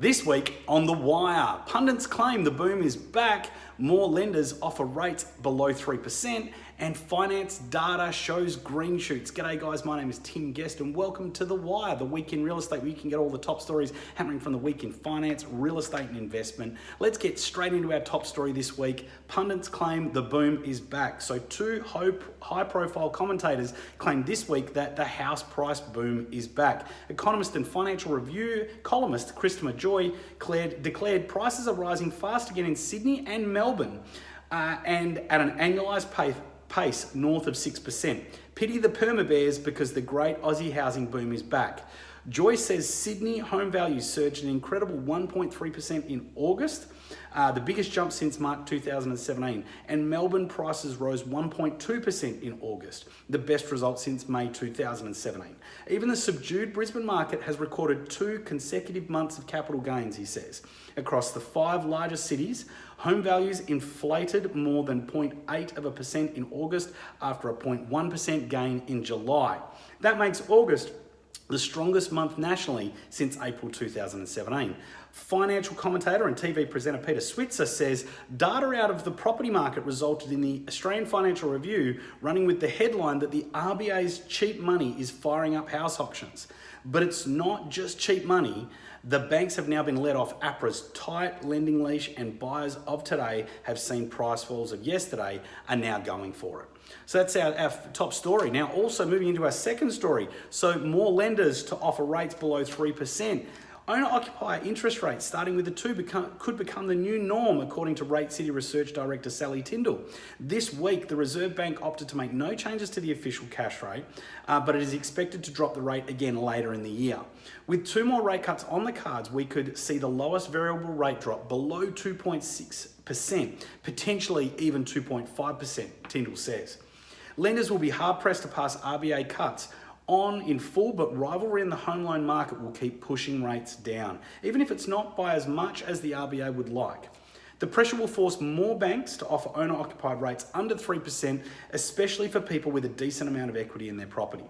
This week on The Wire, pundits claim the boom is back, more lenders offer rates below 3%, and finance data shows green shoots. G'day guys, my name is Tim Guest and welcome to The Wire, the week in real estate where you can get all the top stories happening from the week in finance, real estate and investment. Let's get straight into our top story this week. Pundits claim the boom is back. So two high profile commentators claim this week that the house price boom is back. Economist and Financial Review columnist Christopher Joye declared, declared prices are rising fast again in Sydney and Melbourne uh, and at an annualised pace pace north of 6%. Pity the perma bears because the great Aussie housing boom is back. Joye says Sydney home values surged an incredible 1.3% in August, uh, the biggest jump since March 2017. And Melbourne prices rose 1.2% in August, the best result since May 2017. Even the subdued Brisbane market has recorded two consecutive months of capital gains, he says. Across the five largest cities, home values inflated more than 0.8 of a percent in August after a 0.1% gain in July. That makes August the strongest month nationally since April 2017. Financial commentator and TV presenter Peter Switzer says data out of the property market resulted in the Australian Financial Review running with the headline that the RBA's cheap money is firing up house auctions. But it's not just cheap money. The banks have now been let off APRA's tight lending leash and buyers of today have seen price falls of yesterday are now going for it. So that's our, our top story. Now also moving into our second story. So more lenders to offer rates below 3%. Owner-occupier interest rates, starting with the two, become, could become the new norm, according to RateCity Research Director Sally Tindall. This week, the Reserve Bank opted to make no changes to the official cash rate, uh, but it is expected to drop the rate again later in the year. With two more rate cuts on the cards, we could see the lowest variable rate drop below 2.6%, potentially even 2.5%, Tindall says. Lenders will be hard pressed to pass RBA cuts on in full, but rivalry in the home loan market will keep pushing rates down, even if it's not by as much as the RBA would like. The pressure will force more banks to offer owner-occupied rates under 3%, especially for people with a decent amount of equity in their property.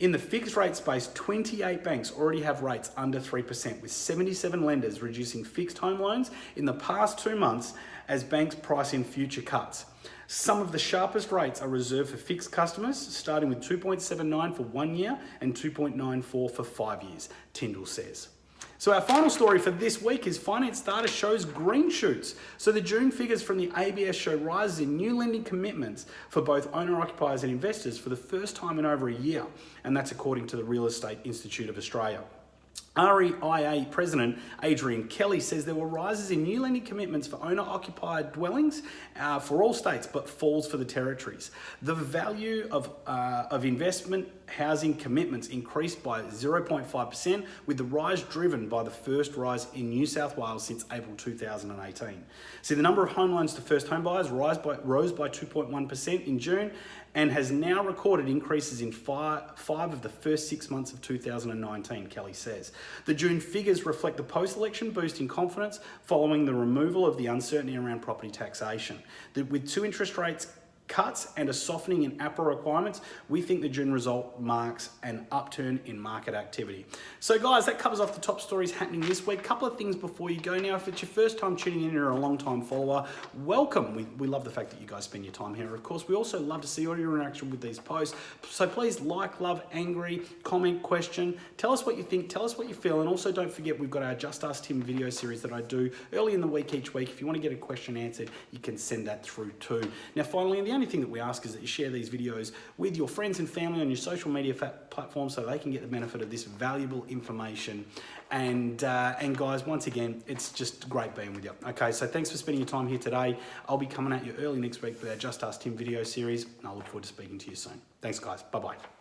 In the fixed rate space, 28 banks already have rates under 3%, with 77 lenders reducing fixed home loans in the past two months as banks price in future cuts. Some of the sharpest rates are reserved for fixed customers, starting with 2.79 for one year and 2.94 for five years, Tindall says. So our final story for this week is finance data shows green shoots. So the June figures from the ABS show rises in new lending commitments for both owner occupiers and investors for the first time in over a year. And that's according to the Real Estate Institute of Australia. REIA President Adrian Kelly says there were rises in new lending commitments for owner-occupied dwellings uh, for all states, but falls for the territories. The value of, uh, of investment housing commitments increased by 0.5%, with the rise driven by the first rise in New South Wales since April 2018. See, the number of home loans to first home buyers rise by, rose by 2.1% in June and has now recorded increases in five, five of the first six months of 2019, Kelly says. The June figures reflect the post-election boost in confidence following the removal of the uncertainty around property taxation. with two interest rates cuts and a softening in APRA requirements, we think the June result marks an upturn in market activity. So guys, that covers off the top stories happening this week. Couple of things before you go. Now, if it's your first time tuning in, you're a long time follower, welcome. We, we love the fact that you guys spend your time here. Of course, we also love to see all your interaction with these posts. So please like, love, angry, comment, question. Tell us what you think. Tell us what you feel. And also don't forget, we've got our Just Ask Tim video series that I do early in the week each week. If you want to get a question answered, you can send that through too. Now, finally, in the only thing that we ask is that you share these videos with your friends and family on your social media platforms so they can get the benefit of this valuable information. And, uh, and guys, once again, it's just great being with you. Okay, so thanks for spending your time here today. I'll be coming at you early next week with our Just Ask Tim video series, and I look forward to speaking to you soon. Thanks, guys. Bye-bye.